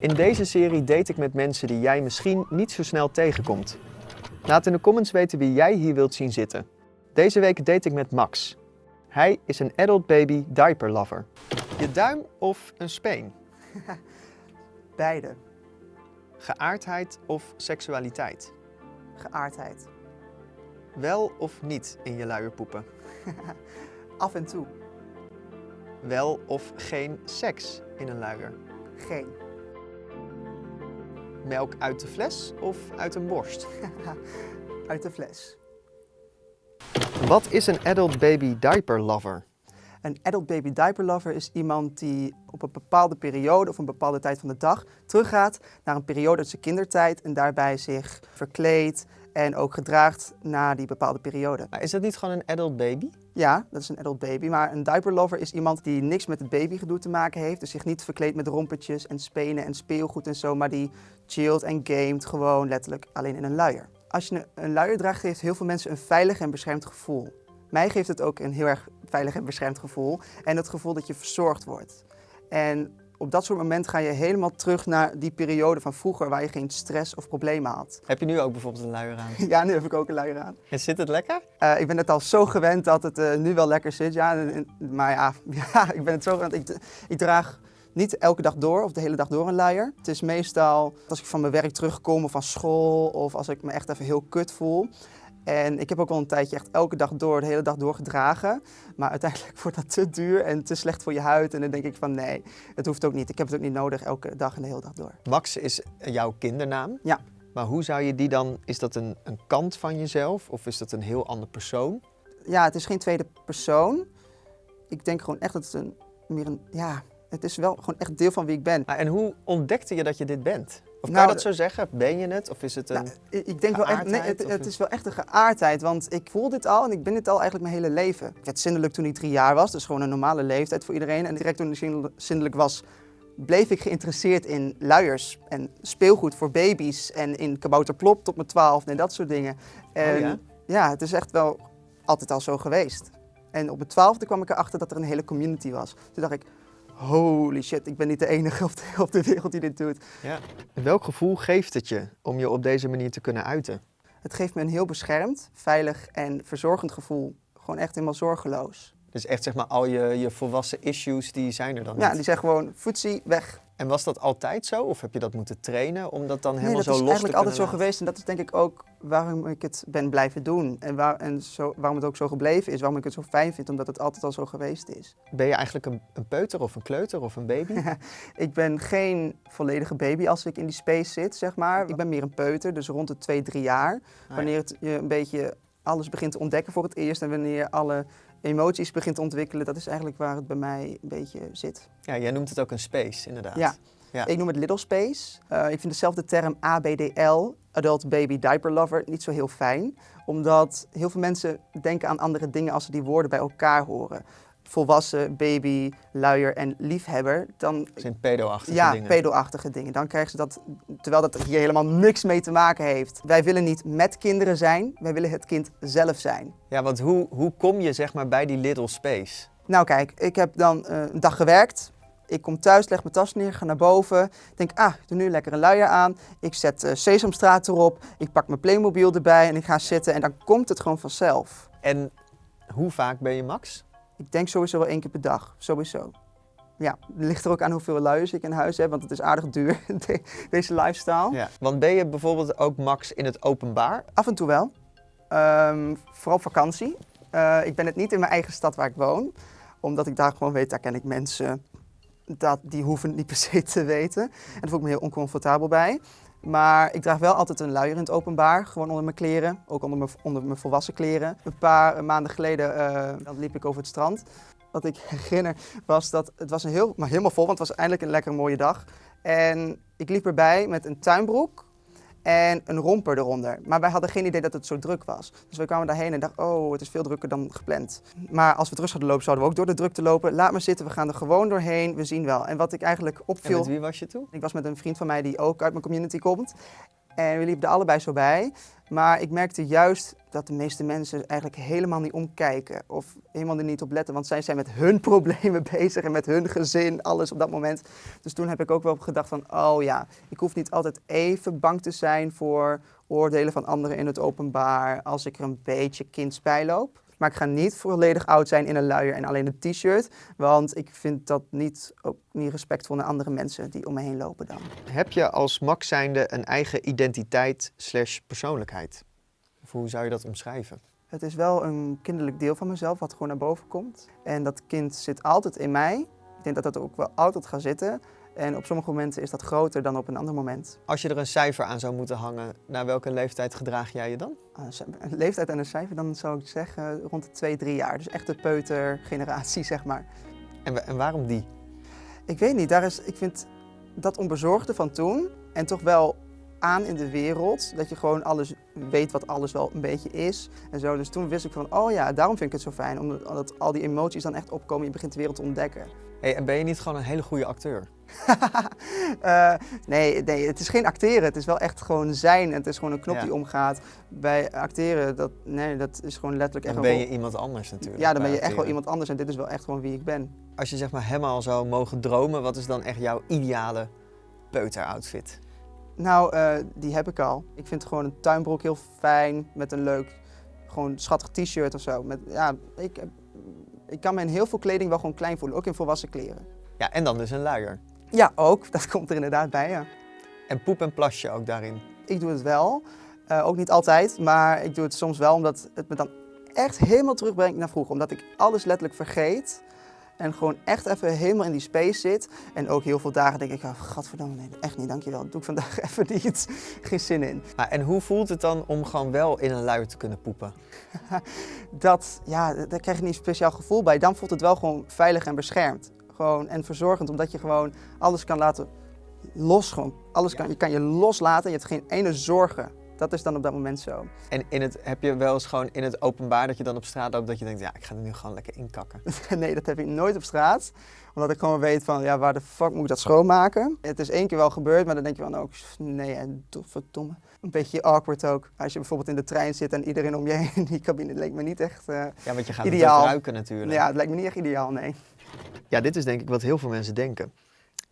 In deze serie date ik met mensen die jij misschien niet zo snel tegenkomt. Laat in de comments weten wie jij hier wilt zien zitten. Deze week date ik met Max. Hij is een adult baby diaper lover. Je duim of een speen? Beide. Geaardheid of seksualiteit? Geaardheid. Wel of niet in je luier poepen? Af en toe. Wel of geen seks in een luier? Geen. Melk uit de fles of uit een borst? Uit de fles. Wat is een adult baby diaper lover? Een adult baby diaper lover is iemand die op een bepaalde periode of een bepaalde tijd van de dag teruggaat naar een periode uit zijn kindertijd en daarbij zich verkleedt en ook gedraagt na die bepaalde periode. Maar is dat niet gewoon een adult baby? Ja, dat is een adult baby, maar een diaper lover is iemand die niks met het babygedoe te maken heeft, dus zich niet verkleedt met rompertjes en spenen en speelgoed en zo, maar die chillt en gamet gewoon letterlijk alleen in een luier. Als je een luier draagt, geeft heel veel mensen een veilig en beschermd gevoel. Mij geeft het ook een heel erg veilig en beschermd gevoel en het gevoel dat je verzorgd wordt. En op dat soort momenten ga je helemaal terug naar die periode van vroeger waar je geen stress of problemen had. Heb je nu ook bijvoorbeeld een luier aan? Ja, nu heb ik ook een luier aan. En zit het lekker? Eh, ik ben het al zo gewend dat het eh, nu wel lekker zit. Ja, maar ja, ja, ik ben het zo gewend. Ik, ik draag niet elke dag door of de hele dag door een luier. Het is meestal als ik van mijn werk terugkom of van school of als ik me echt even heel kut voel. En ik heb ook al een tijdje echt elke dag door, de hele dag door gedragen. Maar uiteindelijk wordt dat te duur en te slecht voor je huid. En dan denk ik van nee, het hoeft ook niet. Ik heb het ook niet nodig elke dag en de hele dag door. Max is jouw kindernaam. Ja. Maar hoe zou je die dan, is dat een, een kant van jezelf of is dat een heel ander persoon? Ja, het is geen tweede persoon. Ik denk gewoon echt dat het een, meer een, ja, het is wel gewoon echt deel van wie ik ben. En hoe ontdekte je dat je dit bent? Of kan Nou, je dat zo zeggen? Ben je het? Of is het een... Nou, ik ik denk wel echt, nee, het, een- is wel echt een geaardheid, want ik voel dit al en ik ben dit al eigenlijk mijn hele leven. Ik werd zindelijk toen ik drie jaar was, dus gewoon een normale leeftijd voor iedereen. En direct toen ik zindel- zindelijk was, bleef ik geïnteresseerd in luiers en speelgoed voor baby's en in kabouterplop tot mijn twaalf en dat soort dingen. En Oh ja? ja, het is echt wel altijd al zo geweest. En op mijn twaalfde kwam ik erachter dat er een hele community was. Toen dacht ik, holy shit, ik ben niet de enige op de, op de wereld die dit doet. ja. Welk gevoel geeft het je om je op deze manier te kunnen uiten? Het geeft me een heel beschermd, veilig en verzorgend gevoel. Gewoon echt helemaal zorgeloos. Dus echt zeg maar al je, je volwassen issues, die zijn er dan Ja, niet. die zeggen gewoon, voetsie, weg. En was dat altijd zo? Of heb je dat moeten trainen om dat dan Nee, helemaal dat zo is los eigenlijk te altijd zo kunnen laten? geweest. En dat is denk ik ook waarom ik het ben blijven doen. En, waar, en zo, waarom het ook zo gebleven is. Waarom ik het zo fijn vind, omdat het altijd al zo geweest is. Ben je eigenlijk een, een peuter of een kleuter of een baby? Ik ben geen volledige baby als ik in die space zit, zeg maar. Ik ben meer een peuter, dus rond de twee, drie jaar. ja. Wanneer het, je een beetje alles begint te ontdekken voor het eerst. En wanneer alle emoties begint te ontwikkelen. Dat is eigenlijk waar het bij mij een beetje zit. Ja, jij noemt het ook een space, inderdaad. Ja. Ja. Ik noem het Little Space. Eh, ik vind dezelfde term ABDL, Adult Baby Diaper Lover, niet zo heel fijn. Omdat heel veel mensen denken aan andere dingen als ze die woorden bij elkaar horen. Volwassen, baby, luier en liefhebber. Dan, Dat zijn pedo-achtige ja, dingen. pedo-achtige dingen. Dan krijgen ze dat, terwijl dat hier helemaal niks mee te maken heeft. Wij willen niet met kinderen zijn, wij willen het kind zelf zijn. Ja, want hoe, hoe kom je zeg maar bij die little space? Nou kijk, ik heb dan eh, een dag gewerkt. Ik kom thuis, leg mijn tas neer, ga naar boven. Denk, ah, ik doe nu lekker een luier aan. Ik zet eh, Sesamstraat erop. Ik pak mijn Playmobil erbij en ik ga zitten. En dan komt het gewoon vanzelf. En hoe vaak ben je max? Ik denk sowieso wel één keer per dag. Sowieso. Ja, het ligt er ook aan hoeveel luiers ik in huis heb. Want het is aardig duur, de- deze lifestyle. Ja. Want ben je bijvoorbeeld ook max in het openbaar? Af en toe wel. Ehm, vooral op vakantie. Eh, ik ben het niet in mijn eigen stad waar ik woon. Omdat ik daar gewoon weet, daar ken ik mensen. Dat, die hoeven het niet per se te weten. En daar voel ik me heel oncomfortabel bij. Maar ik draag wel altijd een luier in het openbaar. Gewoon onder mijn kleren. Ook onder mijn, onder mijn volwassen kleren. Een paar maanden geleden dan liep ik over het strand. Wat ik herinner was dat het was een heel, maar helemaal vol. Want het was eindelijk een lekker mooie dag. En ik liep erbij met een tuinbroek en een romper eronder. Maar wij hadden geen idee dat het zo druk was. Dus we kwamen daarheen en dachten, oh, het is veel drukker dan gepland. Maar als we terug zouden lopen, zouden we ook door de drukte lopen. Laat maar zitten, we gaan er gewoon doorheen, we zien wel. En wat ik eigenlijk En opviel... met wie was je toe? Ik was met een vriend van mij die ook uit mijn community komt. En we liepen er allebei zo bij. Maar ik merkte juist dat de meeste mensen eigenlijk helemaal niet omkijken. Of helemaal er niet op letten. Want zij zijn met hun problemen bezig en met hun gezin, alles op dat moment. Dus toen heb ik ook wel gedacht van, oh ja, ik hoef niet altijd even bang te zijn voor oordelen van anderen in het openbaar. Als ik er een beetje kinds bij loop. Maar ik ga niet volledig oud zijn in een luier en alleen een t-shirt. Want ik vind dat niet, ook niet respectvol naar andere mensen die om me heen lopen dan. Heb je als Max zijnde een eigen identiteit slash persoonlijkheid? Of hoe zou je dat omschrijven? Het is wel een kinderlijk deel van mezelf wat gewoon naar boven komt. En dat kind zit altijd in mij. Ik denk dat dat ook wel altijd gaat zitten. En op sommige momenten is dat groter dan op een ander moment. Als je er een cijfer aan zou moeten hangen, naar welke leeftijd gedraag jij je dan? Een leeftijd en een cijfer, dan zou ik zeggen rond de 2, 3 jaar. Dus echt de peutergeneratie, zeg maar. En, en waarom die? Ik weet niet, daar is, ik vind dat onbezorgde van toen en toch wel aan in de wereld. Dat je gewoon alles weet wat alles wel een beetje is en zo. Dus toen wist ik van, oh ja, daarom vind ik het zo fijn. Omdat al die emoties dan echt opkomen. Je begint de wereld te ontdekken. Hey, en ben je niet gewoon een hele goede acteur? uh, nee, nee, het is geen acteren. Het is wel echt gewoon zijn. Het is gewoon een knop die omgaat. Bij acteren, dat, nee, dat is gewoon letterlijk echt Dan ben je iemand anders natuurlijk. Ja, dan ben je echt wel iemand anders. En dit is wel echt gewoon wie ik ben. Als je zeg maar helemaal zou mogen dromen, wat is dan echt jouw ideale peuteroutfit? Nou, uh, die heb ik al. Ik vind gewoon een tuinbroek heel fijn met een leuk, gewoon schattig t-shirt of zo. Met, ja, ik, ik kan me in heel veel kleding wel gewoon klein voelen, ook in volwassen kleren. Ja, en dan dus een luier. Ja, ook. Dat komt er inderdaad bij, ja. En poep en plasje ook daarin? Ik doe het wel. Uh, ook niet altijd, maar ik doe het soms wel omdat het me dan echt helemaal terugbrengt naar vroeger. Omdat ik alles letterlijk vergeet. En gewoon echt even helemaal in die space zit. En ook heel veel dagen denk ik, oh, godverdomme, nee, echt niet, dankjewel. Dat doe ik vandaag even niet. Geen zin in. Maar en hoe voelt het dan om gewoon wel in een luier te kunnen poepen? dat, ja, daar krijg je niet een speciaal gevoel bij. Dan voelt het wel gewoon veilig en beschermd. Gewoon, en verzorgend, omdat je gewoon alles kan laten los. Gewoon. Alles kan, je kan je loslaten, je hebt geen ene zorgen. Dat is dan op dat moment zo. En in het, heb je wel eens gewoon in het openbaar dat je dan op straat loopt dat je denkt, ja, ik ga er nu gewoon lekker inkakken? nee, dat heb ik nooit op straat. Omdat ik gewoon weet van, ja, waar de fuck moet ik dat schoonmaken? Het is één keer wel gebeurd, maar dan denk je van, ook, oh, nee, verdomme. Een beetje awkward ook. Als je bijvoorbeeld in de trein zit en iedereen om je heen in die cabine, leek me niet echt uh, Ja, want je gaat ideaal. het ruiken natuurlijk. Ja, het lijkt me niet echt ideaal, nee. Ja, dit is denk ik wat heel veel mensen denken.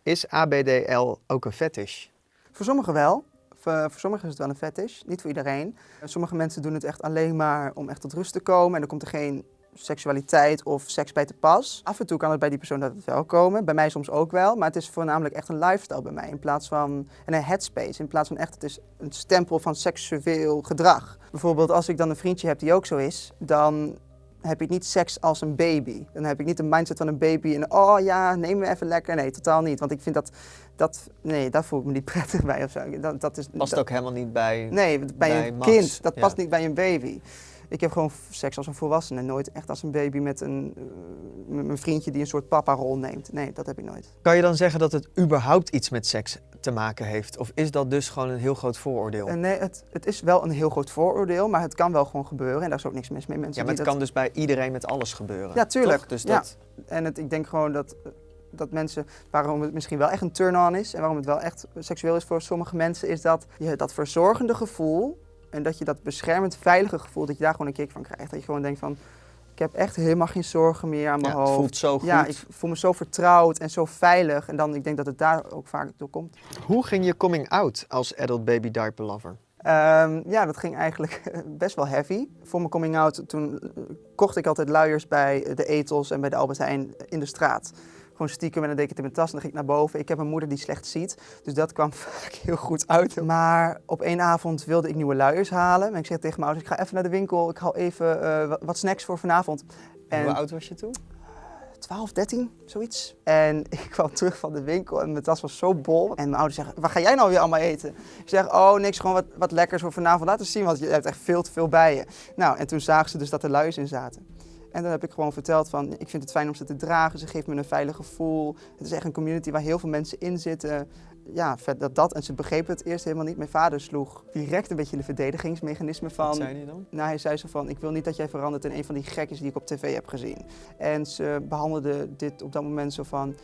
Is ABDL ook een fetish? Voor sommigen wel. Voor, voor sommigen is het wel een fetish, niet voor iedereen. Sommige mensen doen het echt alleen maar om echt tot rust te komen en dan komt er geen seksualiteit of seks bij te pas. Af en toe kan het bij die persoon dat het wel komen, bij mij soms ook wel, maar het is voornamelijk echt een lifestyle bij mij in plaats van en een headspace, in plaats van echt het is een stempel van seksueel gedrag. Bijvoorbeeld als ik dan een vriendje heb die ook zo is, dan heb ik niet seks als een baby. Dan heb ik niet de mindset van een baby en oh ja, neem me even lekker. Nee, totaal niet. Want ik vind dat, dat nee, daar voel ik me niet prettig bij of zo. Dat, dat is, past ook helemaal niet bij Nee, bij, een kind. Dat past niet bij een baby. Ik heb gewoon seks als een volwassene, nooit echt als een baby met een, uh, mijn vriendje die een soort papa-rol neemt. Nee, dat heb ik nooit. Kan je dan zeggen dat het überhaupt iets met seks te maken heeft? Of is dat dus gewoon een heel groot vooroordeel? Uh, nee, het, het, is wel een heel groot vooroordeel, maar het kan wel gewoon gebeuren en daar is ook niks mis mee. Mensen ja, maar het kan dus bij iedereen met alles gebeuren. Ja, tuurlijk. Dus dat... Ja. En het, ik denk gewoon dat, dat mensen, waarom het misschien wel echt een turn-on is en waarom het wel echt seksueel is voor sommige mensen, is dat je dat verzorgende gevoel en dat je dat beschermend, veilige gevoel, dat je daar gewoon een kick van krijgt. Dat je gewoon denkt van, ik heb echt helemaal geen zorgen meer aan mijn ja, hoofd. Het voelt zo goed. Ja, ik voel me zo vertrouwd en zo veilig. En dan, ik denk dat het daar ook vaak door komt. Hoe ging je coming out als adult baby diaper lover? Um, ja, dat ging eigenlijk best wel heavy. Voor mijn coming out, toen kocht ik altijd luiers bij de Etels en bij de Albert Heijn in de straat gewoon stiekem en dan deed ik het in mijn tas en dan ging ik naar boven. Ik heb een moeder die slecht ziet, dus dat kwam vaak heel goed uit. Maar op één avond wilde ik nieuwe luiers halen. En ik zeg tegen mijn ouders, ik ga even naar de winkel, ik haal even uh, wat snacks voor vanavond. En hoe oud was je toen? 12, 13, zoiets. En ik kwam terug van de winkel en mijn tas was zo bol. En mijn ouders zeggen, wat ga jij nou weer allemaal eten? Ik zeg, oh niks, gewoon wat, wat lekkers voor vanavond. Laten zien, want je hebt echt veel te veel bij je. Nou, en toen zagen ze dus dat er luiers in zaten. En dan heb ik gewoon verteld van, ik vind het fijn om ze te dragen. Ze geeft me een veilig gevoel. Het is echt een community waar heel veel mensen in zitten. Ja, vet dat dat. En ze begrepen het eerst helemaal niet. Mijn vader sloeg direct een beetje de verdedigingsmechanisme van... Wat zei hij dan? Nou, hij zei zo van, ik wil niet dat jij verandert in een van die gekjes die ik op tv heb gezien. En ze behandelde dit op dat moment zo van,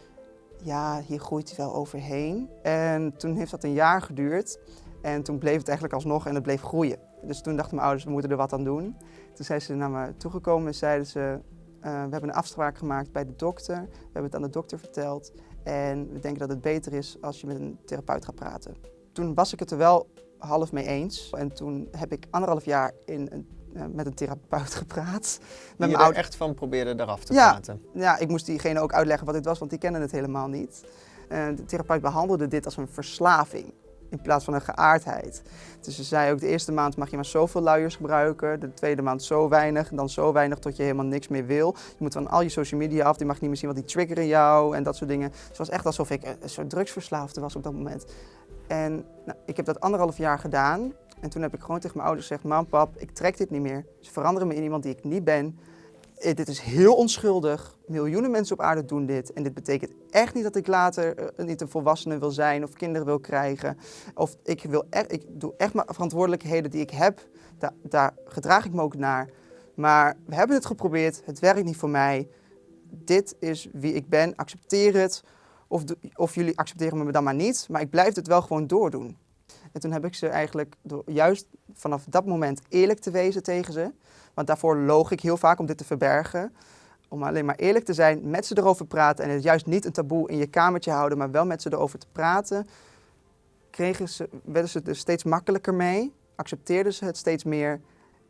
ja, hier groeit hij wel overheen. En toen heeft dat een jaar geduurd. En toen bleef het eigenlijk alsnog en het bleef groeien. Dus toen dachten mijn ouders, we moeten er wat aan doen. Toen zijn ze naar me toegekomen en zeiden ze, eh, we hebben een afspraak gemaakt bij de dokter. We hebben het aan de dokter verteld. En we denken dat het beter is als je met een therapeut gaat praten. Toen was ik het er wel half mee eens. En toen heb ik anderhalf jaar in een, eh, met een therapeut gepraat. Met Die je er echt van probeerde eraf te Ja. praten. Ja, ik moest diegene ook uitleggen wat dit was, want die kennen het helemaal niet. Eh, de therapeut behandelde dit als een verslaving in plaats van een geaardheid. Dus ze zei ook, de eerste maand mag je maar zoveel luiers gebruiken, de tweede maand zo weinig, dan zo weinig tot je helemaal niks meer wil. Je moet van al je social media af, die mag niet meer zien, want die triggeren jou en dat soort dingen. Het was echt alsof ik een soort drugsverslaafde was op dat moment. En nou, ik heb dat anderhalf jaar gedaan. En toen heb ik gewoon tegen mijn ouders gezegd, mam, pap, ik trek dit niet meer. Ze veranderen me in iemand die ik niet ben. Eh, dit is heel onschuldig. Miljoenen mensen op aarde doen dit. En dit betekent echt niet dat ik later eh, niet een volwassene wil zijn of kinderen wil krijgen. Of ik, wil echt, ik doe echt mijn verantwoordelijkheden die ik heb. Daar, daar gedraag ik me ook naar. Maar we hebben het geprobeerd. Het werkt niet voor mij. Dit is wie ik ben. Accepteer het. Of, of jullie accepteren me dan maar niet. Maar ik blijf het wel gewoon doordoen. En toen heb ik ze eigenlijk door juist vanaf dat moment eerlijk te wezen tegen ze. Want daarvoor loog ik heel vaak om dit te verbergen. Om alleen maar eerlijk te zijn, met ze erover praten en het juist niet een taboe in je kamertje houden, maar wel met ze erover te praten. Kregen ze, werden ze er steeds makkelijker mee, accepteerden ze het steeds meer.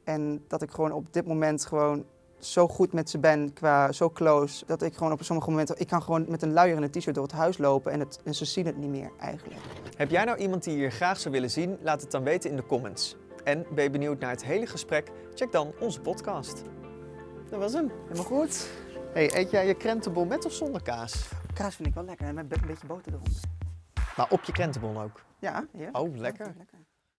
En dat ik gewoon op dit moment gewoon zo goed met ze ben, qua zo close, dat ik gewoon op sommige momenten, ik kan gewoon met een luier en een t-shirt door het huis lopen en, het, en ze zien het niet meer eigenlijk. Heb jij nou iemand die je graag zou willen zien? Laat het dan weten in de comments. En ben je benieuwd naar het hele gesprek? Check dan onze podcast. Dat was hem. Helemaal goed. Hey, eet jij je krentenbol met of zonder kaas? Kaas vind ik wel lekker en met een beetje boter eronder. Maar op je krentenbol ook. Ja, ja. Oh, lekker. lekker.